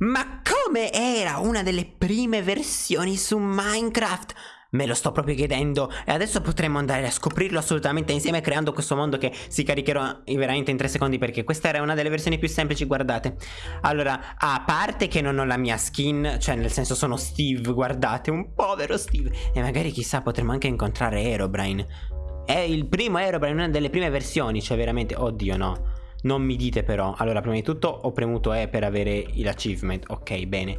Ma come era una delle prime versioni su Minecraft? Me lo sto proprio chiedendo e adesso potremmo andare a scoprirlo assolutamente insieme creando questo mondo che si caricherà veramente in 3 secondi perché questa era una delle versioni più semplici, guardate. Allora, a parte che non ho la mia skin, cioè nel senso sono Steve, guardate, un povero Steve. E magari chissà potremmo anche incontrare Aerobrine. È il primo Aerobrine, una delle prime versioni, cioè veramente, oddio no. Non mi dite però. Allora prima di tutto ho premuto E per avere l'achievement Ok bene.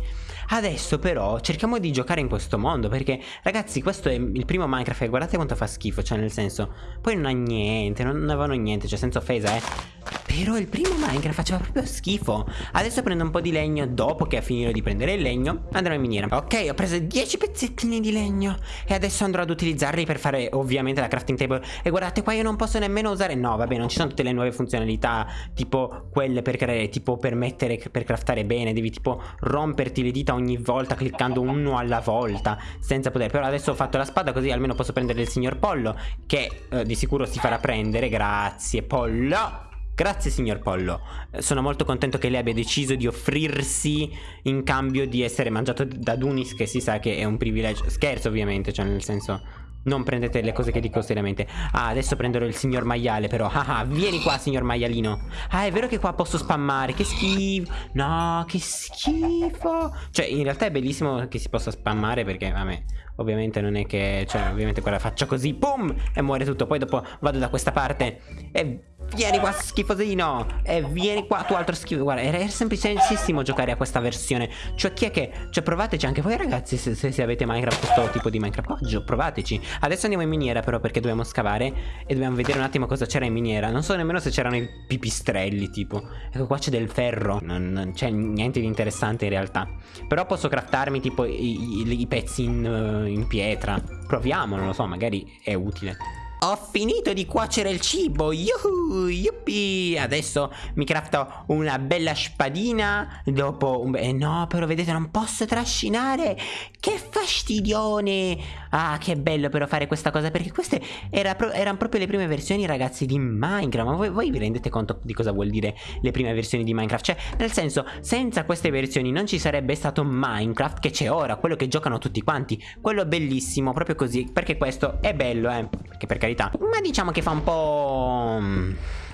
Adesso però cerchiamo di giocare in questo mondo Perché ragazzi questo è il primo Minecraft E guardate quanto fa schifo Cioè nel senso Poi non ha niente Non, avevano niente Cioè senza offesa eh Però il primo Minecraft faceva proprio schifo. Adesso prendo un po' di legno Dopo che ha finito di prendere il legno Andrò in miniera. Ok ho preso 10 pezzettini di legno. E adesso andrò ad utilizzarli per fare ovviamente la crafting table. E guardate qua io non posso nemmeno usare No vabbè non ci sono tutte le nuove funzionalità tipo quelle per creare, tipo per mettere, per craftare bene, devi tipo romperti le dita ogni volta cliccando uno alla volta senza poter, però adesso ho fatto la spada così almeno posso prendere il signor Pollo che eh, di sicuro si farà prendere, grazie Pollo. Grazie signor Pollo, sono molto contento che lei abbia deciso di offrirsi in cambio di essere mangiato da Dunis che si sa che è un privilegio, scherzo ovviamente, cioè nel senso non prendete le cose che dico seriamente. Ah adesso prenderò il signor maiale però. Ah ah vieni qua signor maialino. Ah è vero che qua posso spammare. Che schifo. No che schifo. Cioè in realtà è bellissimo che si possa spammare Perché vabbè Ovviamente non è che Cioè ovviamente qua la faccio così Pum E muore tutto. Poi dopo vado da questa parte E Vieni qua schifosino. E vieni qua tu altro schifo. Guarda era semplicissimo giocare a questa versione. Cioè chi è che Cioè provateci anche voi ragazzi Se, se, se avete Minecraft questo tipo di Minecraft. Oh, Provateci. Adesso andiamo in miniera però perché dobbiamo scavare E dobbiamo vedere un attimo cosa c'era in miniera. Non so nemmeno se c'erano i pipistrelli tipo. Ecco qua c'è del ferro. Non, non c'è niente di interessante in realtà. Però posso craftarmi tipo i, i, i pezzi in, uh, in pietra. Proviamo non lo so magari è utile ho finito di cuocere il cibo, yuhu, yuppie. Adesso mi crafto una bella spadina dopo un... Eh no, però vedete non posso trascinare. Che fastidione. Ah, che bello però fare questa cosa perché queste era pro erano proprio le prime versioni ragazzi di Minecraft. Ma voi, voi vi rendete conto di cosa vuol dire le prime versioni di Minecraft? Cioè, nel senso, senza queste versioni non ci sarebbe stato Minecraft che c'è ora, quello che giocano tutti quanti. Quello bellissimo, proprio così, perché questo è bello, eh. Che per carità. Ma diciamo che fa un po'... Mm,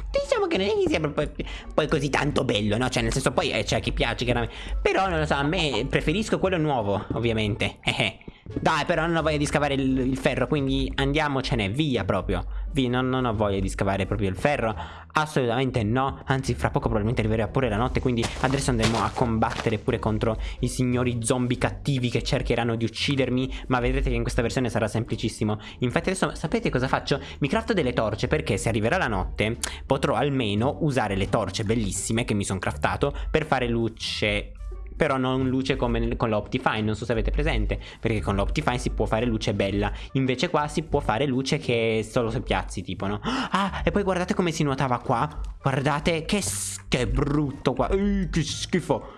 diciamo che non è che sia poi, poi così tanto bello, no? Cioè, nel senso, poi eh, c'è chi piace, chiaramente. Però, non lo so, a me preferisco quello nuovo, ovviamente. Eh, eh. Dai, però non ho voglia di scavare il, il ferro, quindi andiamocene via proprio. Via, non, non, ho voglia di scavare proprio il ferro. Assolutamente no. Anzi, fra poco probabilmente arriverà pure la notte, quindi adesso andremo a combattere pure contro i signori zombie cattivi che cercheranno di uccidermi. Ma vedrete che in questa versione sarà semplicissimo. Infatti adesso sapete cosa faccio? Mi crafto delle torce perché se arriverà la notte potrò almeno usare le torce bellissime che mi sono craftato per fare luce però non luce come con l'Optifine, non so se avete presente, perché con l'Optifine si può fare luce bella, invece qua si può fare luce che solo se piazzi tipo, no? Ah, e poi guardate come si nuotava qua, guardate che, che brutto qua, uh, che schifo.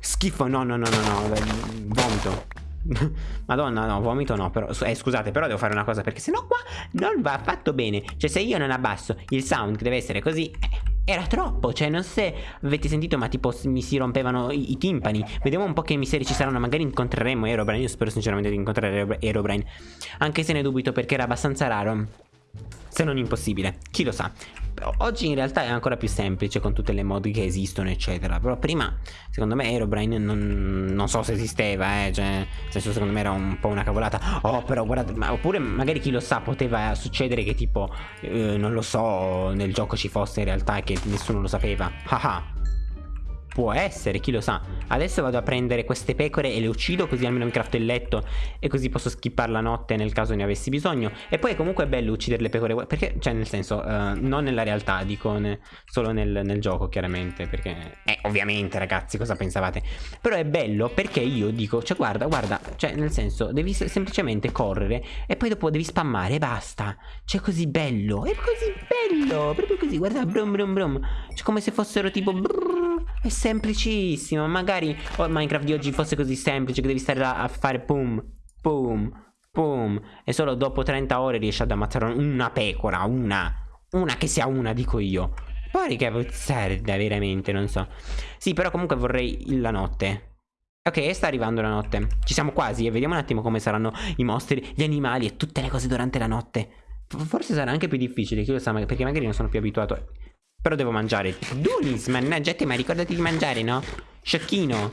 Schifo, no, no, no, no, no, vomito. Madonna no vomito no però eh, Scusate però devo fare una cosa Perché sennò qua non va affatto bene Cioè se io non abbasso il sound che deve essere così eh, era troppo, cioè non so se avete sentito ma tipo mi si rompevano i, i, timpani. Vediamo un po' che misteri ci saranno, magari incontreremo Aerobrine Io spero sinceramente di incontrare Aerobrine Anche se ne dubito perché era abbastanza raro. Se non impossibile, chi lo sa Oggi in realtà è ancora più semplice con tutte le mod che esistono eccetera. Però prima secondo me Aerobrine non, non so se esisteva eh Cioè nel senso secondo me era un po' una cavolata. Oh però guardate ma, Oppure magari chi lo sa poteva succedere che tipo eh, Non lo so nel gioco ci fosse in realtà e che nessuno lo sapeva. Haha Può essere, chi lo sa. Adesso vado a prendere queste pecore e le uccido così almeno mi crafto il letto e così posso skippare la notte nel caso ne avessi bisogno. E poi comunque è bello uccidere le pecore, perché, cioè nel senso, uh, non nella realtà, dico ne, solo nel, nel, gioco chiaramente, perché, eh, ovviamente ragazzi, cosa pensavate? Però è bello perché io dico, cioè guarda, guarda, cioè nel senso, devi semplicemente correre e poi dopo devi spammare e basta. Cioè così bello, è così bello, proprio così, guarda, brum brum brum. Cioè come se fossero tipo... Brrr, è semplicissimo. Magari oh, Minecraft di oggi fosse così semplice che devi stare là a fare boom, boom, boom. E solo dopo 30 ore riesci ad ammazzare una pecora, una. Una che sia una, dico io. Porca puzzarda, veramente, non so. Sì, però comunque vorrei la notte. Ok, sta arrivando la notte. Ci siamo quasi e vediamo un attimo come saranno i mostri, gli animali e tutte le cose durante la notte. Forse sarà anche più difficile, chi lo sa, perché magari non sono più abituato. Però devo mangiare. Dunis, mannaggia te, ma ricordati di mangiare, no? Sciocchino.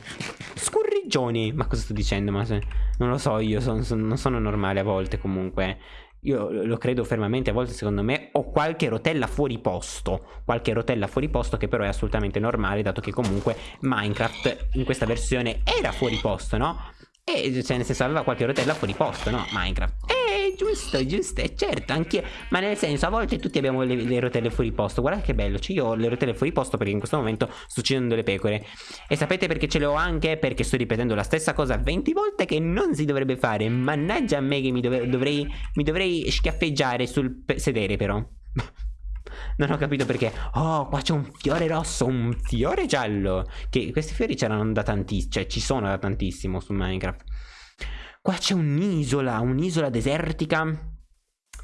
Scurrigione. Ma cosa sto dicendo? Ma se... Non lo so, io son, son, non sono normale a volte comunque. Io lo credo fermamente, a volte secondo me ho qualche rotella fuori posto, qualche rotella fuori posto che però è assolutamente normale dato che comunque Minecraft in questa versione era fuori posto, no? E cioè nel senso aveva qualche rotella fuori posto, no? Minecraft. Giusto, giusto, è certo, anche Ma nel senso, a volte tutti abbiamo le, le, rotelle fuori posto. Guardate che bello, cioè io ho le rotelle fuori posto perché in questo momento sto uccidendo le pecore. E sapete perché ce le ho anche? Perché sto ripetendo la stessa cosa 20 volte che non si dovrebbe fare. Mannaggia a me che mi, dove, dovrei, mi dovrei schiaffeggiare sul sedere però. Non ho capito perché Oh qua c'è un fiore rosso Un fiore giallo Che questi fiori c'erano da tantissimo Cioè ci sono da tantissimo su Minecraft Qua c'è un'isola Un'isola desertica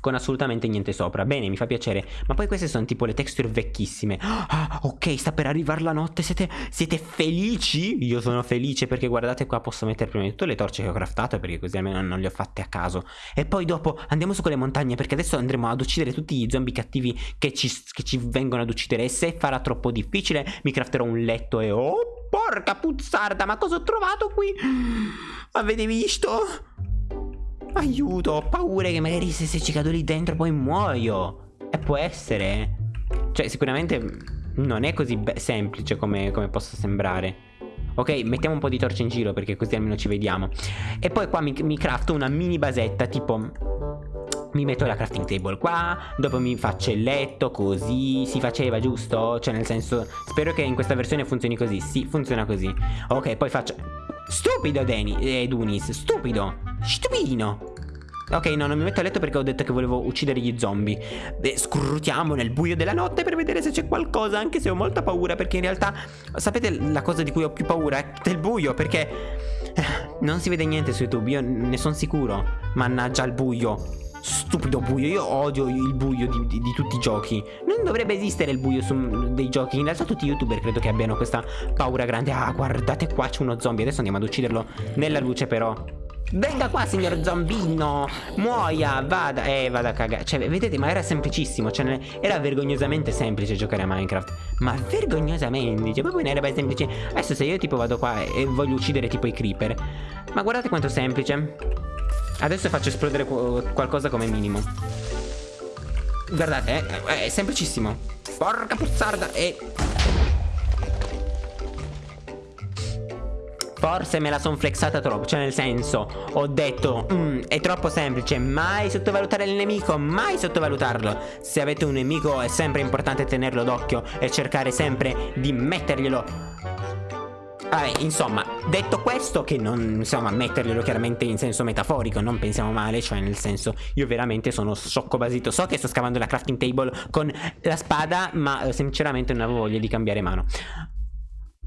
con assolutamente niente sopra. Bene, mi fa piacere. Ma poi queste sono tipo le texture vecchissime. Ah, ok, sta per arrivare la notte. Siete, siete felici? Io sono felice perché guardate qua posso mettere prima di tutto le torce che ho craftato perché così almeno non le ho fatte a caso. E poi dopo andiamo su quelle montagne perché adesso andremo ad uccidere tutti gli zombie cattivi che ci, che ci vengono ad uccidere. E se farà troppo difficile mi crafterò un letto e... Oh, porca puzzarda, ma cosa ho trovato qui? Avete visto? Aiuto, ho paura che magari se, se ci cado lì dentro poi muoio. E può essere. Cioè, sicuramente non è così semplice come, come possa sembrare. Ok, mettiamo un po' di torce in giro perché così almeno ci vediamo. E poi qua mi, mi crafto una mini basetta tipo mi metto la crafting table qua, dopo mi faccio il letto, così si faceva, giusto? Cioè nel senso, spero che in questa versione funzioni così, sì, funziona così. Ok, poi faccio... Stupido Deni, eh, Dunis, stupido, stupidino. Ok, no, non mi metto a letto perché ho detto che volevo uccidere gli zombie. Beh, scrutiamo nel buio della notte per vedere se c'è qualcosa, anche se ho molta paura, perché in realtà, sapete la cosa di cui ho più paura? È del buio, perché eh, non si vede niente su YouTube, io ne sono sicuro. Mannaggia il buio. Stupido buio, io odio il buio di, di, di, tutti i giochi. Non dovrebbe esistere il buio su dei giochi. In realtà tutti i youtuber credo che abbiano questa paura grande. Ah guardate qua c'è uno zombie. Adesso andiamo ad ucciderlo nella luce però Venga qua signor zombino. Muoia Vada Eh vada a cagare. Cioè vedete ma era semplicissimo. Cioè era vergognosamente semplice giocare a Minecraft. Ma vergognosamente Cioè proprio era semplice. Adesso se io tipo vado qua e voglio uccidere tipo i creeper. Ma guardate quanto semplice. Adesso faccio esplodere qualcosa come minimo. Guardate eh, È semplicissimo. Porca puzzarda E Forse me la son flexata troppo Cioè nel senso Ho detto mm, È troppo semplice Mai sottovalutare il nemico Mai sottovalutarlo Se avete un nemico È sempre importante tenerlo d'occhio E cercare sempre di metterglielo Vabbè, insomma, detto questo, che non, insomma, metterglielo chiaramente in senso metaforico, non pensiamo male, cioè nel senso, io veramente sono sciocco basito. So che sto scavando la crafting table con la spada, ma eh, sinceramente non avevo voglia di cambiare mano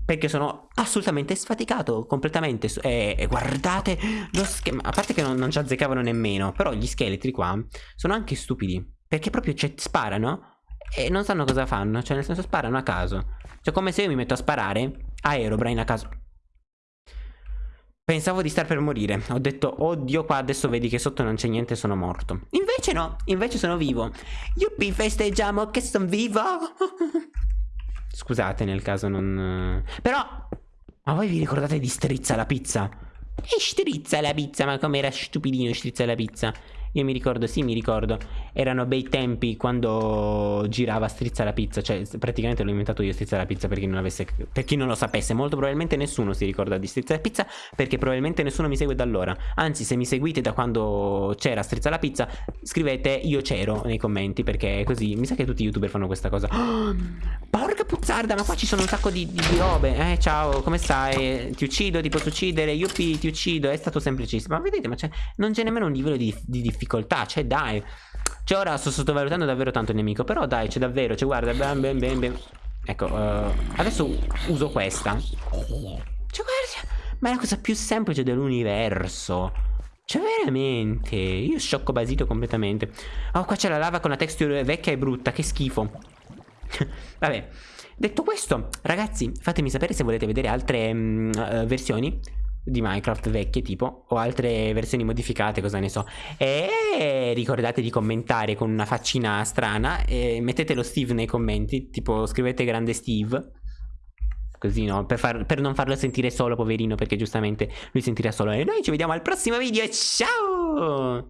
perché sono assolutamente sfaticato completamente e, e guardate lo schema a parte che non, non ci azzeccavano nemmeno però gli scheletri qua sono anche stupidi perché proprio cioè, sparano e non sanno cosa fanno cioè nel senso sparano a caso. Cioè come se io mi metto a sparare a Aerobrine a caso. Pensavo di star per morire Ho detto oddio qua adesso vedi che sotto non c'è niente sono morto. Invece no Invece sono vivo. Yuppie festeggiamo che sono vivo Scusate nel caso non... Però... Ma voi vi ricordate di Strizza la pizza? E strizza la pizza, ma com'era stupidino strizza la pizza io mi ricordo, sì, mi ricordo. Erano bei tempi quando girava Strizza la pizza. Cioè, praticamente l'ho inventato io Strizza la pizza per chi non avesse. Per chi non lo sapesse. Molto probabilmente nessuno si ricorda di Strizza la pizza. Perché probabilmente nessuno mi segue da allora. Anzi, se mi seguite da quando c'era Strizza la pizza, scrivete io c'ero nei commenti. Perché così. Mi sa che tutti i youtuber fanno questa cosa. Oh, porca puzzarda, ma qua ci sono un sacco di, di, di robe. Eh, ciao, come stai? Ti uccido, ti posso uccidere. Yuppie, ti uccido. È stato semplicissimo. Ma vedete, ma non c'è nemmeno un livello di, di difficoltà difficoltà, cioè dai. Cioè ora sto sottovalutando davvero tanto il nemico, però dai, c'è davvero, cioè guarda, bam, bam, bam, bam. Ecco, uh, adesso uso questa. Cioè guarda, ma è la cosa più semplice dell'universo. Cioè veramente, io sciocco basito completamente. Oh, qua c'è la lava con la texture vecchia e brutta, che schifo. Vabbè, detto questo, ragazzi, fatemi sapere se volete vedere altre mm, uh, versioni di Minecraft vecchie tipo o altre versioni modificate cosa ne so. E ricordate di commentare con una faccina strana e mettete lo Steve nei commenti tipo scrivete grande Steve così no? Per, far, per non farlo sentire solo poverino perché giustamente lui sentirà solo e noi ci vediamo al prossimo video ciao